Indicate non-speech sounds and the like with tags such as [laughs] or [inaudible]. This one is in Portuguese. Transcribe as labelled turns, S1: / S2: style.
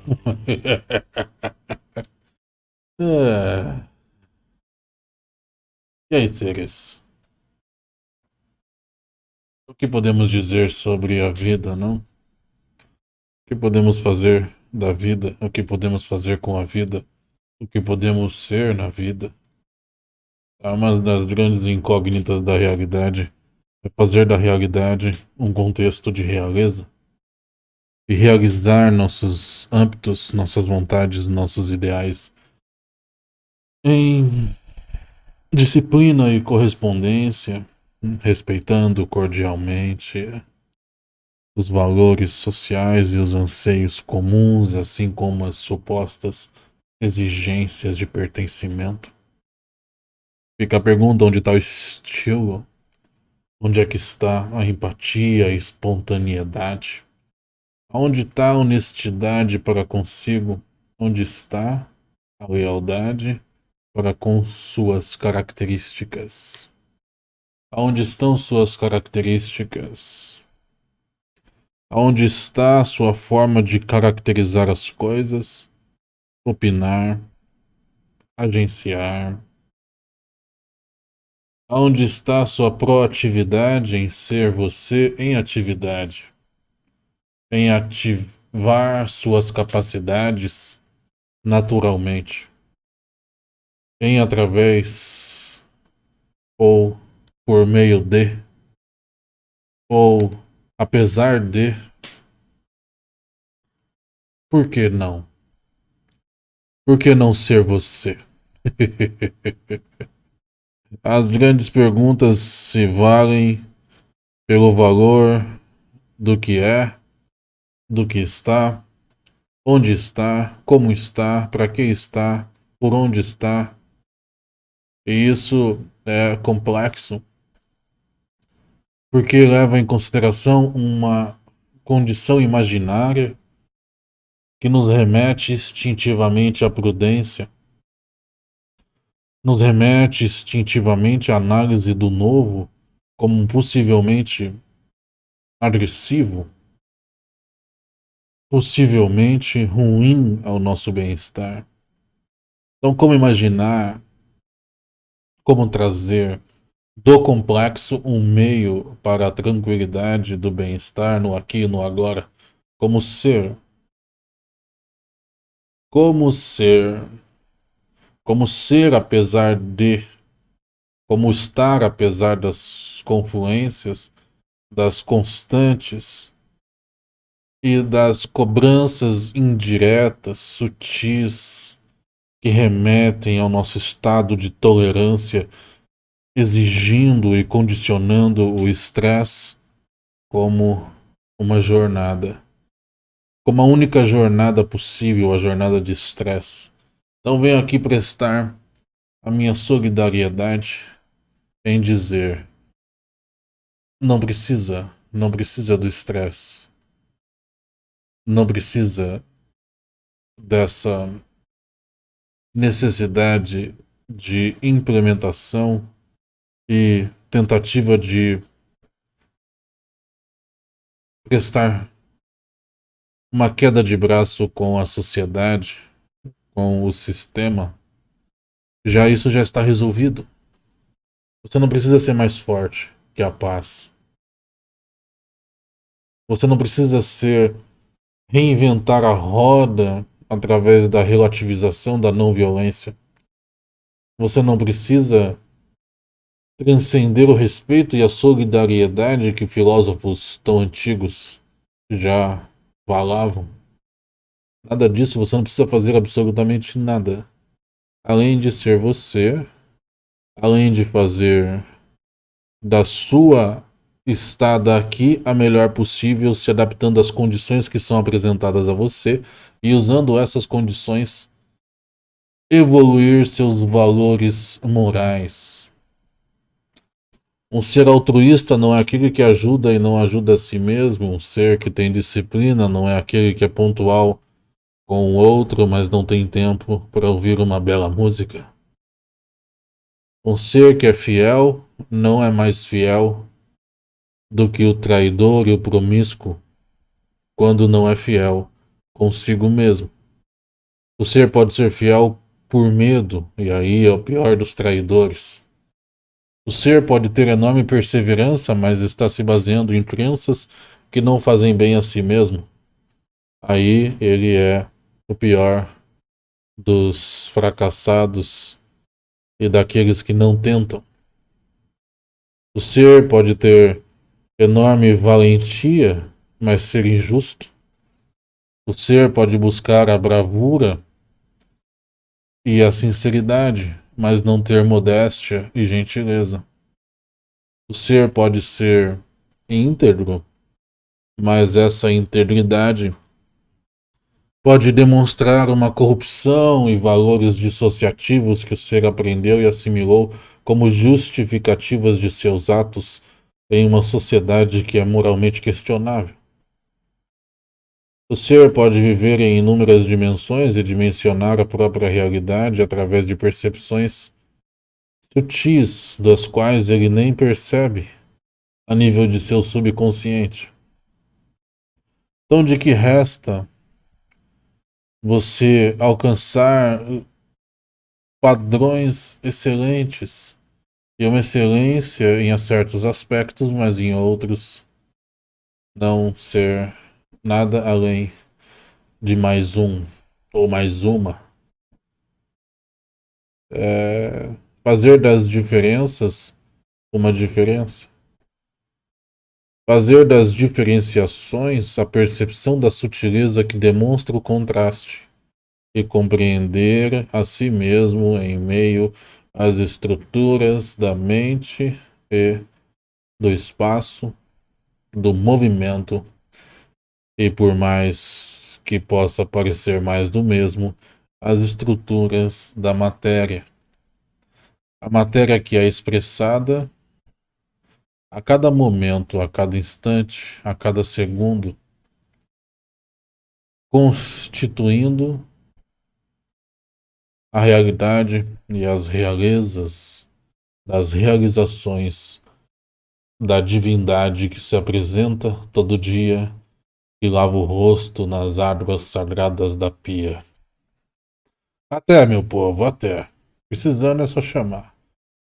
S1: [laughs] é... E aí, seres? O que podemos dizer sobre a vida, não? O que podemos fazer da vida? O que podemos fazer com a vida? O que podemos ser na vida? É uma das grandes incógnitas da realidade é fazer da realidade um contexto de realeza e realizar nossos âmbitos, nossas vontades, nossos ideais em disciplina e correspondência, respeitando cordialmente os valores sociais e os anseios comuns, assim como as supostas exigências de pertencimento. Fica a pergunta onde está o estilo, onde é que está a empatia, a espontaneidade, onde está a honestidade para consigo, onde está a lealdade para com suas características. Aonde estão suas características? Aonde está a sua forma de caracterizar as coisas, opinar, agenciar, Onde está sua proatividade em ser você em atividade? Em ativar suas capacidades naturalmente? Em através ou por meio de ou apesar de por que não? Por que não ser você? [laughs] As grandes perguntas se valem pelo valor do que é, do que está, onde está, como está, para que está, por onde está. E isso é complexo, porque leva em consideração uma condição imaginária que nos remete instintivamente à prudência nos remete instintivamente à análise do novo como possivelmente agressivo, possivelmente ruim ao nosso bem-estar. Então, como imaginar, como trazer do complexo um meio para a tranquilidade do bem-estar no aqui e no agora, como ser? Como ser como ser apesar de, como estar apesar das confluências, das constantes e das cobranças indiretas, sutis, que remetem ao nosso estado de tolerância, exigindo e condicionando o estresse como uma jornada, como a única jornada possível, a jornada de estresse. Então venho aqui prestar a minha solidariedade em dizer: não precisa, não precisa do estresse, não precisa dessa necessidade de implementação e tentativa de prestar uma queda de braço com a sociedade com o sistema, já isso já está resolvido. Você não precisa ser mais forte que a paz. Você não precisa ser reinventar a roda através da relativização da não violência. Você não precisa transcender o respeito e a solidariedade que filósofos tão antigos já falavam. Nada disso, você não precisa fazer absolutamente nada. Além de ser você, além de fazer da sua estada aqui a melhor possível, se adaptando às condições que são apresentadas a você e usando essas condições evoluir seus valores morais. Um ser altruísta não é aquele que ajuda e não ajuda a si mesmo. Um ser que tem disciplina não é aquele que é pontual com o outro, mas não tem tempo para ouvir uma bela música. Um ser que é fiel não é mais fiel do que o traidor e o promíscuo quando não é fiel consigo mesmo. O ser pode ser fiel por medo, e aí é o pior dos traidores. O ser pode ter enorme perseverança, mas está se baseando em crenças que não fazem bem a si mesmo. Aí ele é o pior dos fracassados e daqueles que não tentam. O ser pode ter enorme valentia, mas ser injusto. O ser pode buscar a bravura e a sinceridade, mas não ter modéstia e gentileza. O ser pode ser íntegro, mas essa integridade pode demonstrar uma corrupção e valores dissociativos que o ser aprendeu e assimilou como justificativas de seus atos em uma sociedade que é moralmente questionável. O ser pode viver em inúmeras dimensões e dimensionar a própria realidade através de percepções sutis, das quais ele nem percebe a nível de seu subconsciente. Então, de que resta você alcançar padrões excelentes e uma excelência em certos aspectos, mas em outros não ser nada além de mais um ou mais uma. É fazer das diferenças uma diferença. Fazer das diferenciações a percepção da sutileza que demonstra o contraste e compreender a si mesmo em meio às estruturas da mente e do espaço, do movimento e por mais que possa parecer mais do mesmo, as estruturas da matéria. A matéria que é expressada a cada momento, a cada instante, a cada segundo, constituindo a realidade e as realezas das realizações da divindade que se apresenta todo dia e lava o rosto nas águas sagradas da pia. Até, meu povo, até. Precisando é só chamar.